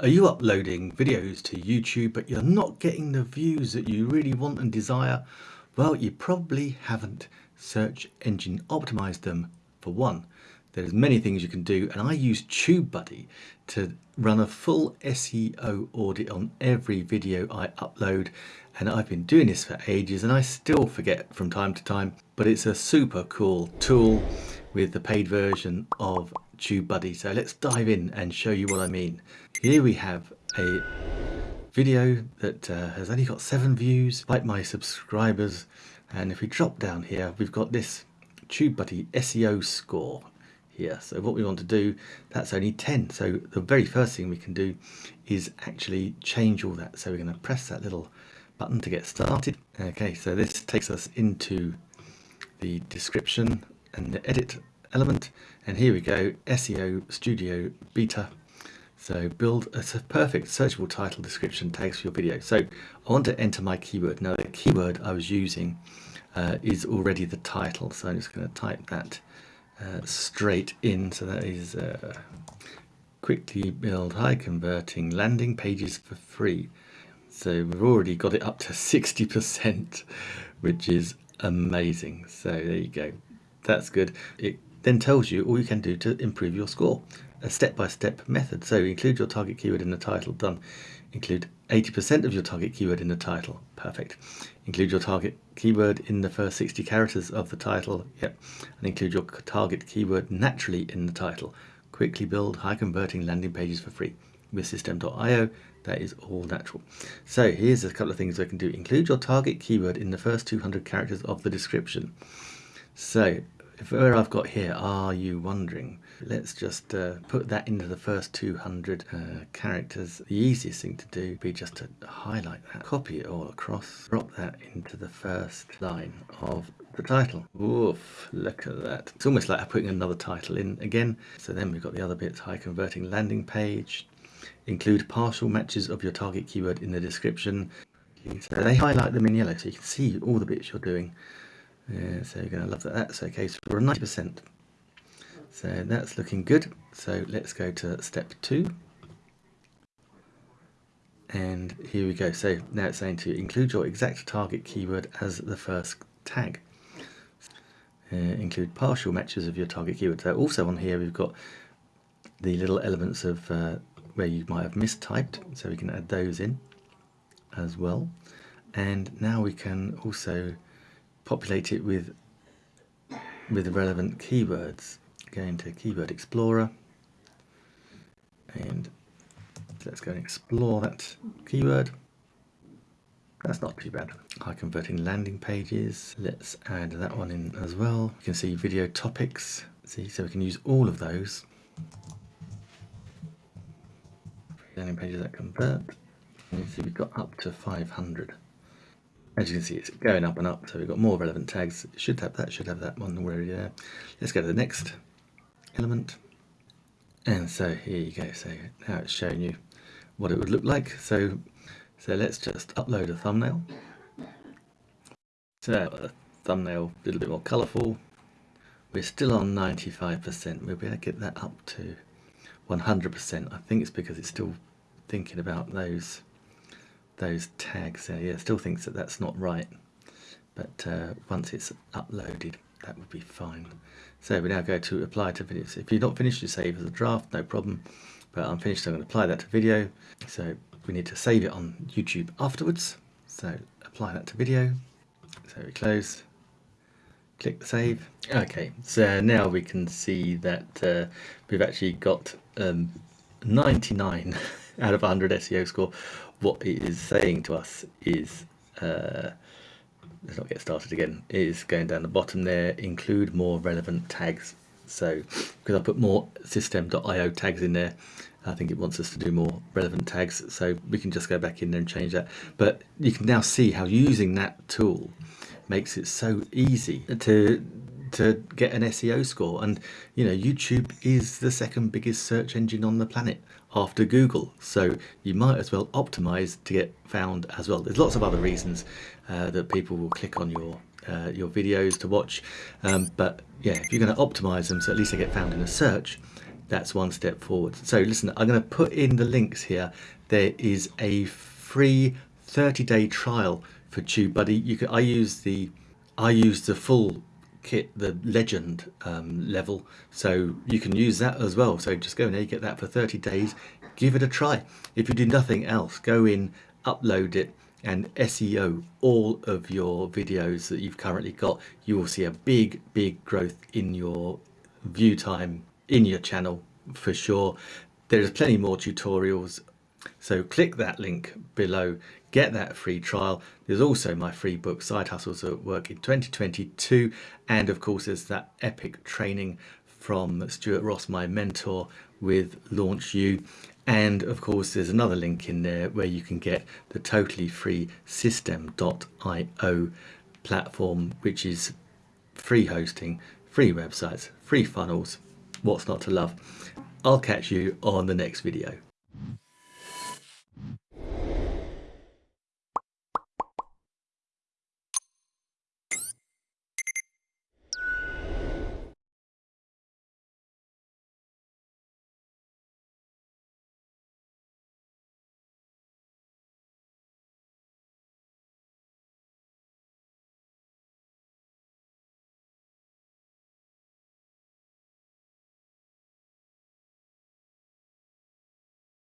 Are you uploading videos to YouTube but you're not getting the views that you really want and desire? Well, you probably haven't search engine optimized them for one. There's many things you can do and I use TubeBuddy to run a full SEO audit on every video I upload and I've been doing this for ages and I still forget from time to time but it's a super cool tool with the paid version of TubeBuddy so let's dive in and show you what I mean. Here we have a video that uh, has only got seven views like my subscribers and if we drop down here we've got this TubeBuddy SEO score here. So what we want to do, that's only 10. So the very first thing we can do is actually change all that. So we're going to press that little button to get started. Okay, so this takes us into the description and the edit element. And here we go, SEO Studio Beta. So build a perfect searchable title description tags for your video. So I want to enter my keyword. Now the keyword I was using uh, is already the title. So I'm just going to type that uh, straight in. So that is uh, quickly build high converting landing pages for free. So we've already got it up to 60%, which is amazing. So there you go. That's good. It then tells you all you can do to improve your score. A step-by-step -step method. So include your target keyword in the title. Done. Include 80% of your target keyword in the title. Perfect. Include your target keyword in the first 60 characters of the title. Yep. And include your target keyword naturally in the title. Quickly build high converting landing pages for free with systeme.io That is all natural. So here's a couple of things I can do. Include your target keyword in the first 200 characters of the description. So where I've got here, are you wondering? Let's just uh, put that into the first 200 uh, characters. The easiest thing to do would be just to highlight that, copy it all across, drop that into the first line of the title. Oof, look at that. It's almost like I'm putting another title in again. So then we've got the other bits, high converting landing page, include partial matches of your target keyword in the description. So they highlight them in yellow so you can see all the bits you're doing. Yeah, so you're going to love that. That's okay. So we're 90%. So that's looking good. So let's go to step two. And here we go. So now it's saying to include your exact target keyword as the first tag. Uh, include partial matches of your target keyword. So also on here we've got the little elements of uh, where you might have mistyped. So we can add those in as well. And now we can also populate it with with relevant keywords. Go into Keyword Explorer and let's go and explore that keyword. That's not too bad. High converting landing pages. Let's add that one in as well. You can see video topics. See, so we can use all of those. Landing pages that convert. And you see we've got up to 500 as you can see it's going up and up so we've got more relevant tags. Should have that should have that one already there let's go to the next element. And so here you go. So now it's showing you what it would look like. So so let's just upload a thumbnail. So a thumbnail a little bit more colorful we're still on 95% we'll be able to get that up to 100% I think it's because it's still thinking about those those tags there. Yeah, still thinks that that's not right, but uh, once it's uploaded, that would be fine. So we now go to apply to videos. If you're not finished, you save as a draft, no problem. But I'm finished, so I'm going to apply that to video. So we need to save it on YouTube afterwards. So apply that to video. So we close, click save. Okay, so now we can see that uh, we've actually got um, 99 out of 100 SEO score what it is saying to us is uh, let's not get started again is going down the bottom there include more relevant tags. So because I put more systeme.io tags in there? I think it wants us to do more relevant tags so we can just go back in there and change that. But you can now see how using that tool makes it so easy to to get an SEO score and you know YouTube is the second biggest search engine on the planet after Google so you might as well optimize to get found as well there's lots of other reasons uh, that people will click on your uh, your videos to watch um, but yeah if you're going to optimize them so at least they get found in a search that's one step forward. So listen, I'm going to put in the links here. There is a free 30-day trial for TubeBuddy. You can I use the I use the full kit, the legend um, level, so you can use that as well. So just go in there, get that for 30 days, give it a try. If you do nothing else, go in, upload it, and SEO all of your videos that you've currently got. You will see a big, big growth in your view time in your channel for sure. There's plenty more tutorials. So click that link below, get that free trial. There's also my free book, Side Hustles at Work in 2022. And of course, there's that epic training from Stuart Ross, my mentor with Launch You. And of course, there's another link in there where you can get the totally free systeme.io platform, which is free hosting, free websites, free funnels. What's not to love? I'll catch you on the next video.